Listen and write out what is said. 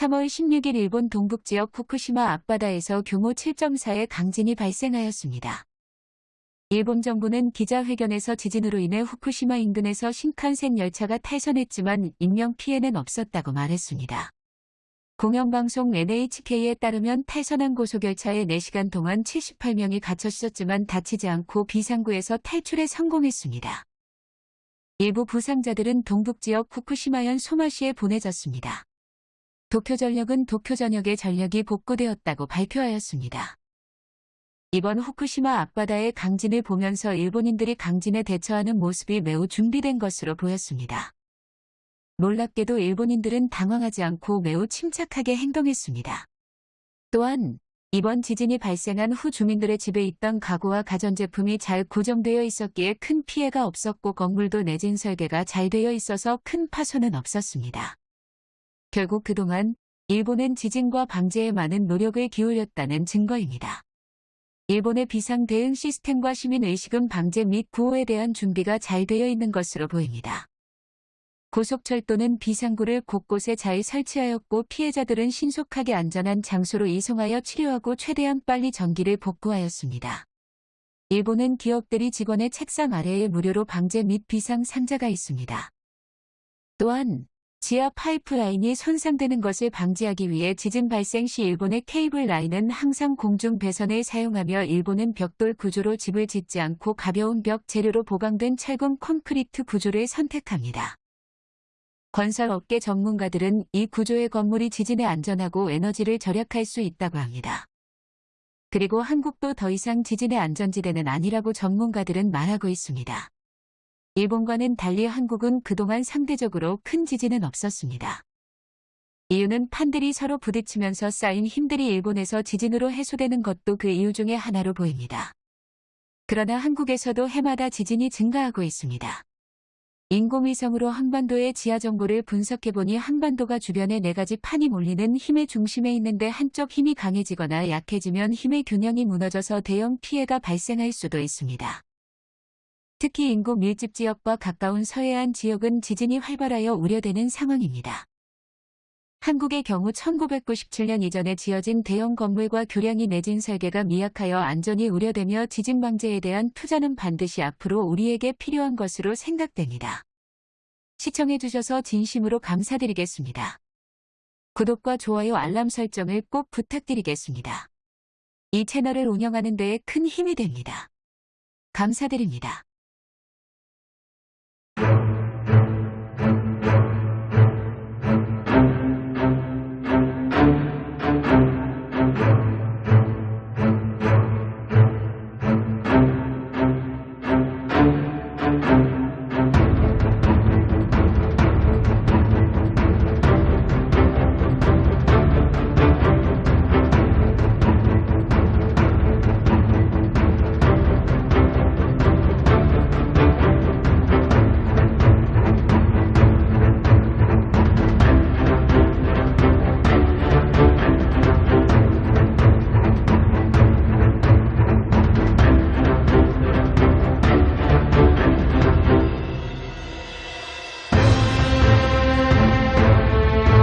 3월 16일 일본 동북지역 후쿠시마 앞바다에서 규모 7.4의 강진이 발생하였습니다. 일본 정부는 기자회견에서 지진으로 인해 후쿠시마 인근에서 신칸센 열차가 탈선했지만 인명 피해는 없었다고 말했습니다. 공영방송 NHK에 따르면 탈선한 고속열차에 4시간 동안 78명이 갇혔었지만 다치지 않고 비상구에서 탈출에 성공했습니다. 일부 부상자들은 동북지역 후쿠시마현 소마시에 보내졌습니다. 도쿄전력은 도쿄전역의 전력이 복구되었다고 발표하였습니다. 이번 후쿠시마 앞바다의 강진을 보면서 일본인들이 강진에 대처하는 모습이 매우 준비된 것으로 보였습니다. 놀랍게도 일본인들은 당황하지 않고 매우 침착하게 행동했습니다. 또한 이번 지진이 발생한 후 주민들의 집에 있던 가구와 가전제품이 잘 고정되어 있었기에 큰 피해가 없었고 건물도 내진 설계가 잘 되어 있어서 큰 파손은 없었습니다. 결국 그동안 일본은 지진과 방제에 많은 노력을 기울였다는 증거입니다. 일본의 비상 대응 시스템과 시민의식은 방제 및 구호에 대한 준비가 잘 되어 있는 것으로 보입니다. 고속철도는 비상구를 곳곳에 잘 설치하였고 피해자들은 신속하게 안전한 장소로 이송하여 치료하고 최대한 빨리 전기를 복구하였습니다. 일본은 기업들이 직원의 책상 아래에 무료로 방제 및 비상 상자가 있습니다. 또한 지하 파이프라인이 손상되는 것을 방지하기 위해 지진 발생 시 일본의 케이블 라인은 항상 공중 배선을 사용하며 일본은 벽돌 구조로 집을 짓지 않고 가벼운 벽 재료로 보강된 철근 콘크리트 구조를 선택합니다. 건설업계 전문가들은 이 구조의 건물이 지진에 안전하고 에너지를 절약할 수 있다고 합니다. 그리고 한국도 더 이상 지진의 안전지대는 아니라고 전문가들은 말하고 있습니다. 일본과는 달리 한국은 그동안 상대적으로 큰 지진은 없었습니다. 이유는 판들이 서로 부딪히면서 쌓인 힘들이 일본에서 지진으로 해소되는 것도 그 이유 중의 하나로 보입니다. 그러나 한국에서도 해마다 지진이 증가하고 있습니다. 인공위성으로 한반도의 지하 정보를 분석해보니 한반도가 주변에 네 가지 판이 몰리는 힘의 중심에 있는데 한쪽 힘이 강해지거나 약해지면 힘의 균형이 무너져서 대형 피해가 발생할 수도 있습니다. 특히 인구 밀집 지역과 가까운 서해안 지역은 지진이 활발하여 우려되는 상황입니다. 한국의 경우 1997년 이전에 지어진 대형 건물과 교량이 내진 설계가 미약하여 안전이 우려되며 지진 방제에 대한 투자는 반드시 앞으로 우리에게 필요한 것으로 생각됩니다. 시청해주셔서 진심으로 감사드리겠습니다. 구독과 좋아요 알람 설정을 꼭 부탁드리겠습니다. 이 채널을 운영하는 데에 큰 힘이 됩니다. 감사드립니다. Yeah.